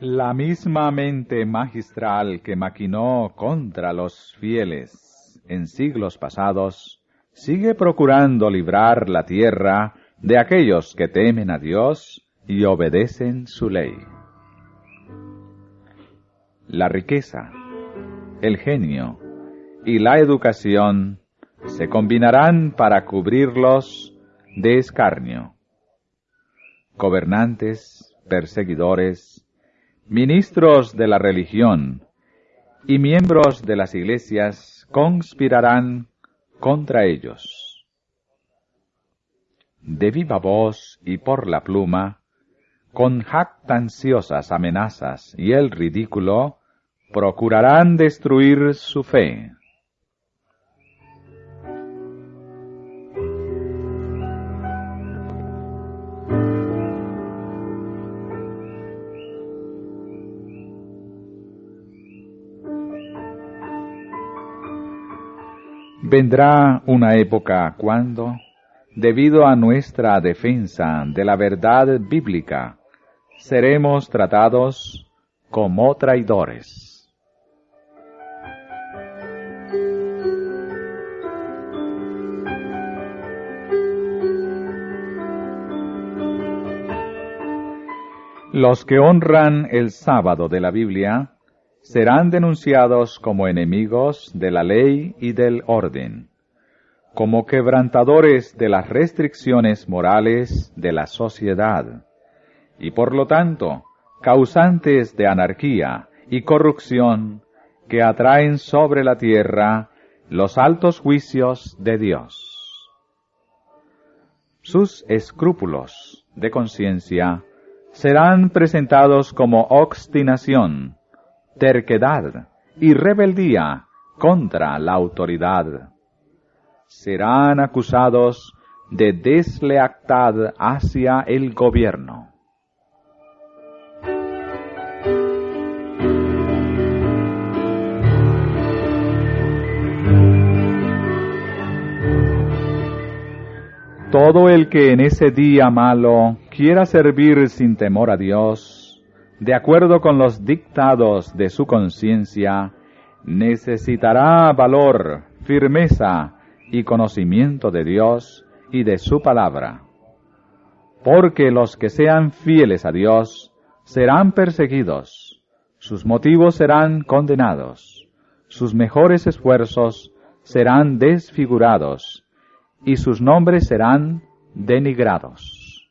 La misma mente magistral que maquinó contra los fieles en siglos pasados, sigue procurando librar la tierra de aquellos que temen a Dios y obedecen su ley. La riqueza, el genio y la educación se combinarán para cubrirlos de escarnio. Gobernantes, perseguidores, ministros de la religión y miembros de las iglesias conspirarán contra ellos. De viva voz y por la pluma, con jactanciosas amenazas y el ridículo, procurarán destruir su fe. Vendrá una época cuando, debido a nuestra defensa de la verdad bíblica, seremos tratados como traidores. Los que honran el sábado de la Biblia serán denunciados como enemigos de la ley y del orden, como quebrantadores de las restricciones morales de la sociedad, y por lo tanto causantes de anarquía y corrupción que atraen sobre la tierra los altos juicios de Dios. Sus escrúpulos de conciencia serán presentados como obstinación, terquedad y rebeldía contra la autoridad. Serán acusados de deslealtad hacia el gobierno. Todo el que en ese día malo quiera servir sin temor a Dios, de acuerdo con los dictados de su conciencia, necesitará valor, firmeza y conocimiento de Dios y de su palabra. Porque los que sean fieles a Dios serán perseguidos, sus motivos serán condenados, sus mejores esfuerzos serán desfigurados y sus nombres serán denigrados.